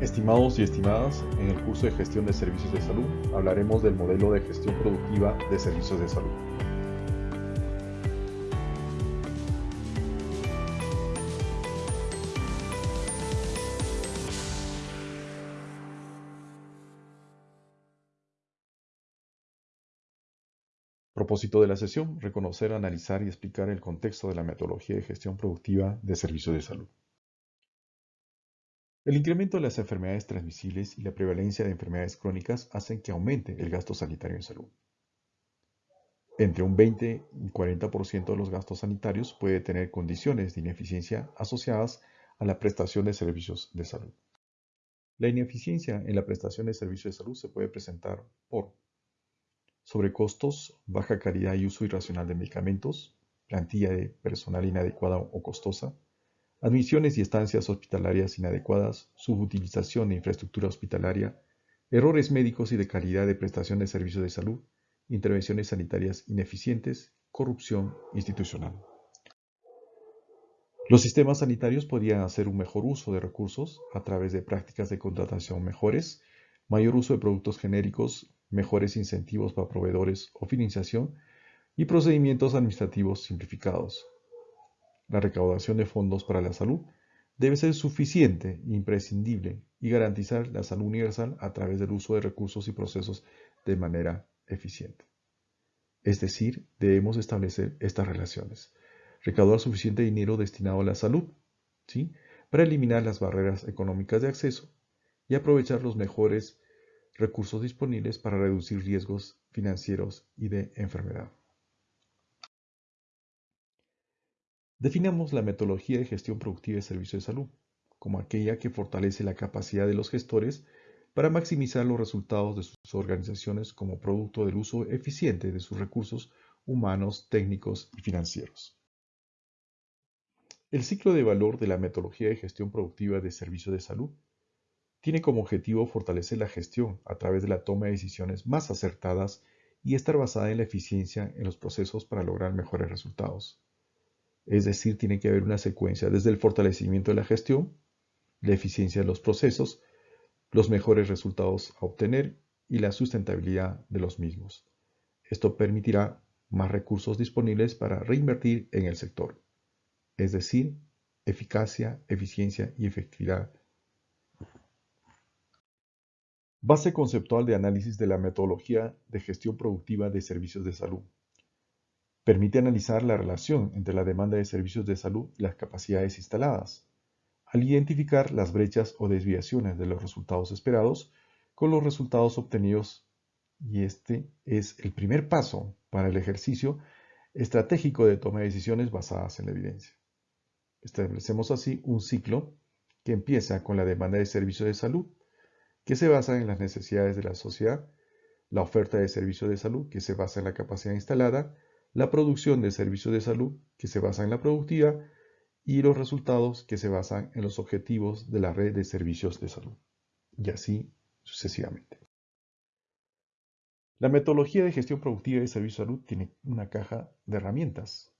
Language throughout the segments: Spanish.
Estimados y estimadas, en el curso de gestión de servicios de salud hablaremos del modelo de gestión productiva de servicios de salud. Propósito de la sesión, reconocer, analizar y explicar el contexto de la metodología de gestión productiva de servicios de salud. El incremento de las enfermedades transmisibles y la prevalencia de enfermedades crónicas hacen que aumente el gasto sanitario en salud. Entre un 20 y 40% de los gastos sanitarios puede tener condiciones de ineficiencia asociadas a la prestación de servicios de salud. La ineficiencia en la prestación de servicios de salud se puede presentar por sobrecostos, baja calidad y uso irracional de medicamentos, plantilla de personal inadecuada o costosa, admisiones y estancias hospitalarias inadecuadas, subutilización de infraestructura hospitalaria, errores médicos y de calidad de prestación de servicios de salud, intervenciones sanitarias ineficientes, corrupción institucional. Los sistemas sanitarios podrían hacer un mejor uso de recursos a través de prácticas de contratación mejores, mayor uso de productos genéricos, mejores incentivos para proveedores o financiación y procedimientos administrativos simplificados, la recaudación de fondos para la salud debe ser suficiente imprescindible y garantizar la salud universal a través del uso de recursos y procesos de manera eficiente. Es decir, debemos establecer estas relaciones. Recaudar suficiente dinero destinado a la salud, ¿sí? para eliminar las barreras económicas de acceso y aprovechar los mejores recursos disponibles para reducir riesgos financieros y de enfermedad. Definamos la metodología de gestión productiva de servicios de salud como aquella que fortalece la capacidad de los gestores para maximizar los resultados de sus organizaciones como producto del uso eficiente de sus recursos humanos, técnicos y financieros. El ciclo de valor de la metodología de gestión productiva de servicios de salud tiene como objetivo fortalecer la gestión a través de la toma de decisiones más acertadas y estar basada en la eficiencia en los procesos para lograr mejores resultados. Es decir, tiene que haber una secuencia desde el fortalecimiento de la gestión, la eficiencia de los procesos, los mejores resultados a obtener y la sustentabilidad de los mismos. Esto permitirá más recursos disponibles para reinvertir en el sector, es decir, eficacia, eficiencia y efectividad. Base conceptual de análisis de la metodología de gestión productiva de servicios de salud. Permite analizar la relación entre la demanda de servicios de salud y las capacidades instaladas, al identificar las brechas o desviaciones de los resultados esperados con los resultados obtenidos y este es el primer paso para el ejercicio estratégico de toma de decisiones basadas en la evidencia. Establecemos así un ciclo que empieza con la demanda de servicios de salud, que se basa en las necesidades de la sociedad, la oferta de servicios de salud, que se basa en la capacidad instalada, la producción de servicios de salud que se basa en la productividad y los resultados que se basan en los objetivos de la red de servicios de salud. Y así sucesivamente. La metodología de gestión productiva de servicios de salud tiene una caja de herramientas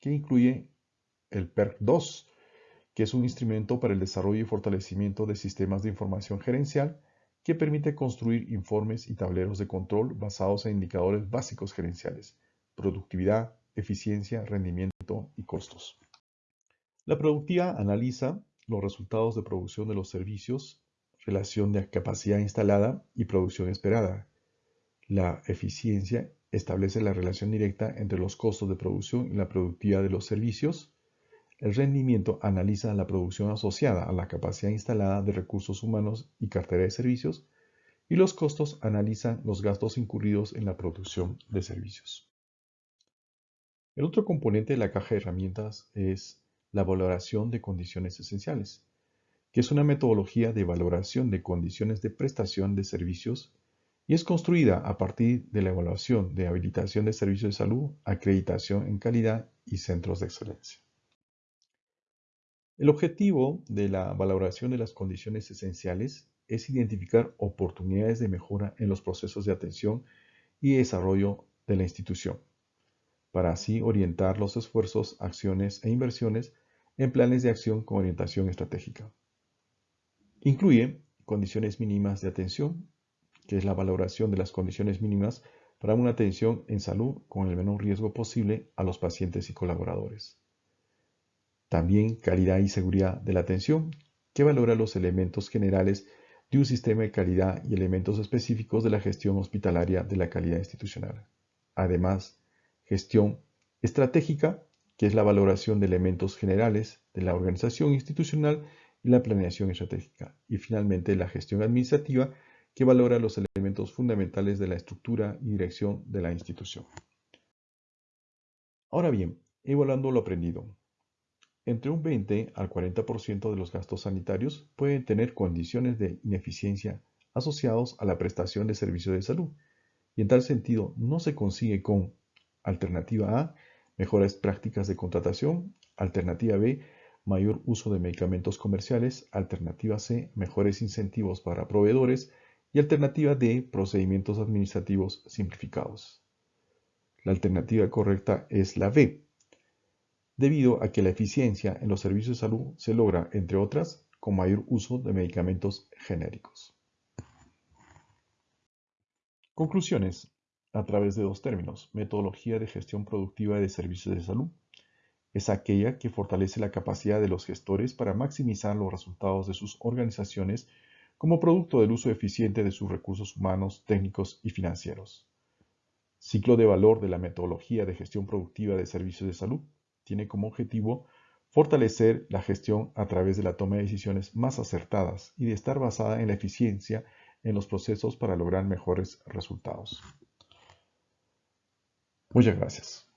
que incluye el PERC 2, que es un instrumento para el desarrollo y fortalecimiento de sistemas de información gerencial que permite construir informes y tableros de control basados en indicadores básicos gerenciales productividad, eficiencia, rendimiento y costos. La productividad analiza los resultados de producción de los servicios, relación de capacidad instalada y producción esperada. La eficiencia establece la relación directa entre los costos de producción y la productividad de los servicios. El rendimiento analiza la producción asociada a la capacidad instalada de recursos humanos y cartera de servicios. Y los costos analizan los gastos incurridos en la producción de servicios. El otro componente de la caja de herramientas es la valoración de condiciones esenciales, que es una metodología de valoración de condiciones de prestación de servicios y es construida a partir de la evaluación de habilitación de servicios de salud, acreditación en calidad y centros de excelencia. El objetivo de la valoración de las condiciones esenciales es identificar oportunidades de mejora en los procesos de atención y desarrollo de la institución para así orientar los esfuerzos, acciones e inversiones en planes de acción con orientación estratégica. Incluye condiciones mínimas de atención, que es la valoración de las condiciones mínimas para una atención en salud con el menor riesgo posible a los pacientes y colaboradores. También calidad y seguridad de la atención, que valora los elementos generales de un sistema de calidad y elementos específicos de la gestión hospitalaria de la calidad institucional. Además, gestión estratégica, que es la valoración de elementos generales de la organización institucional y la planeación estratégica. Y finalmente, la gestión administrativa, que valora los elementos fundamentales de la estructura y dirección de la institución. Ahora bien, evaluando lo aprendido. Entre un 20 al 40% de los gastos sanitarios pueden tener condiciones de ineficiencia asociados a la prestación de servicios de salud, y en tal sentido no se consigue con alternativa A, mejores prácticas de contratación, alternativa B, mayor uso de medicamentos comerciales, alternativa C, mejores incentivos para proveedores y alternativa D, procedimientos administrativos simplificados. La alternativa correcta es la B, debido a que la eficiencia en los servicios de salud se logra, entre otras, con mayor uso de medicamentos genéricos. Conclusiones a través de dos términos. Metodología de gestión productiva de servicios de salud. Es aquella que fortalece la capacidad de los gestores para maximizar los resultados de sus organizaciones como producto del uso eficiente de sus recursos humanos, técnicos y financieros. Ciclo de valor de la metodología de gestión productiva de servicios de salud tiene como objetivo fortalecer la gestión a través de la toma de decisiones más acertadas y de estar basada en la eficiencia en los procesos para lograr mejores resultados. Muchas gracias.